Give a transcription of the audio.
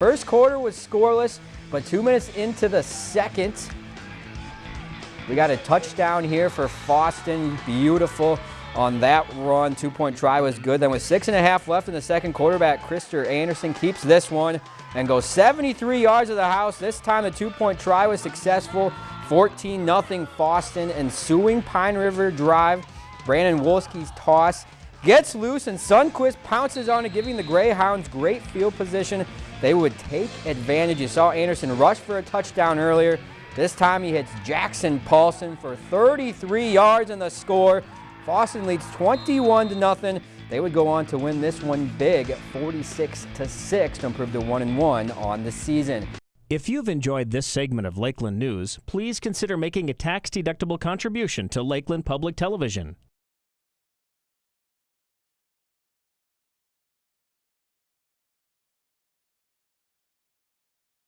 First quarter was scoreless, but two minutes into the second, we got a touchdown here for Fosston. Beautiful on that run. Two-point try was good. Then with six and a half left in the second, quarterback Krister Anderson keeps this one and goes 73 yards of the house. This time the two-point try was successful. 14-0 Fosston. Ensuing Pine River drive. Brandon Wolski's toss gets loose and Sundquist pounces on it, giving the Greyhounds great field position they would take advantage. You saw Anderson rush for a touchdown earlier. This time he hits Jackson Paulson for 33 yards in the score. Fosston leads 21 to nothing. They would go on to win this one big, 46 to 6, to improve to 1 and 1 on the season. If you've enjoyed this segment of Lakeland News, please consider making a tax-deductible contribution to Lakeland Public Television.